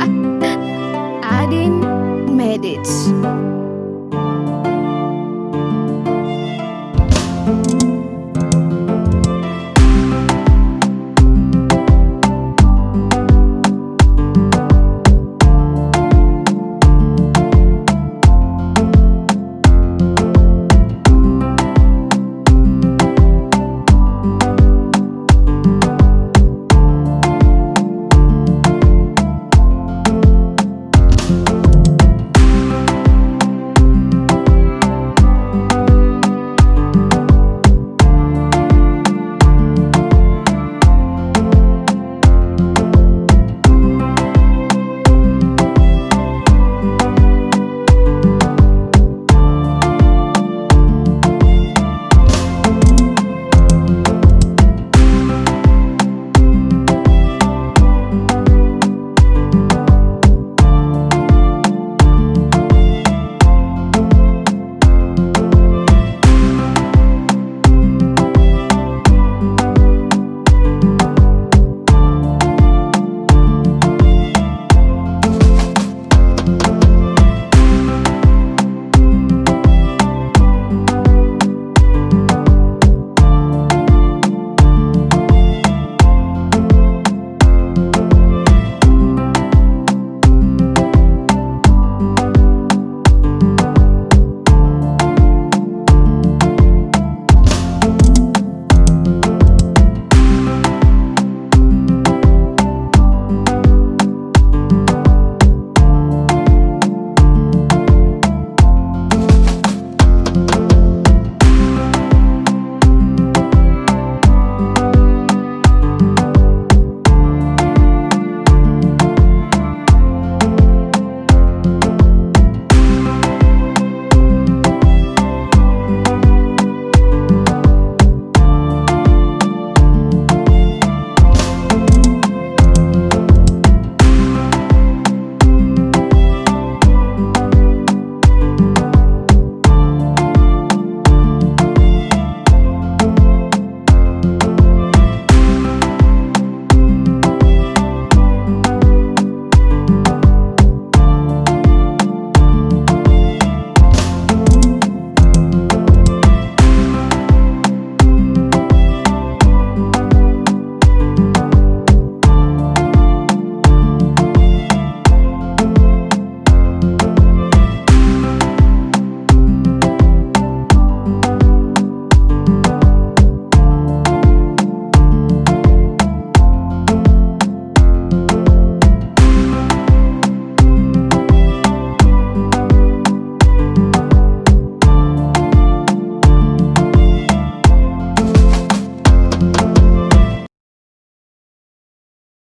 I didn't made it.